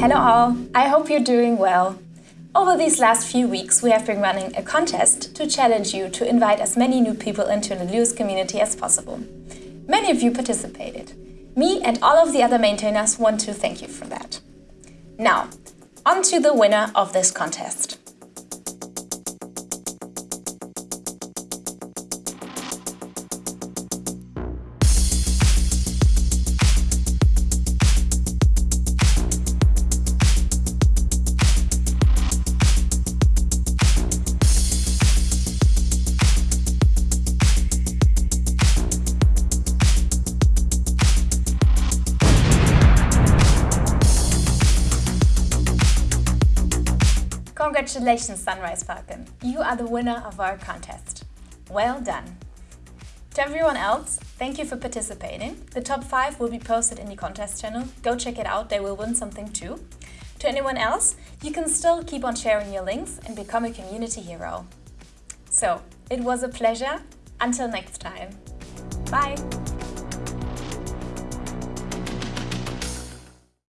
Hello all, I hope you're doing well. Over these last few weeks we have been running a contest to challenge you to invite as many new people into the Lewis community as possible. Many of you participated. Me and all of the other maintainers want to thank you for that. Now, on to the winner of this contest. Congratulations, Sunrise Falcon! You are the winner of our contest. Well done! To everyone else, thank you for participating. The top 5 will be posted in the contest channel. Go check it out, they will win something too. To anyone else, you can still keep on sharing your links and become a community hero. So, it was a pleasure. Until next time. Bye!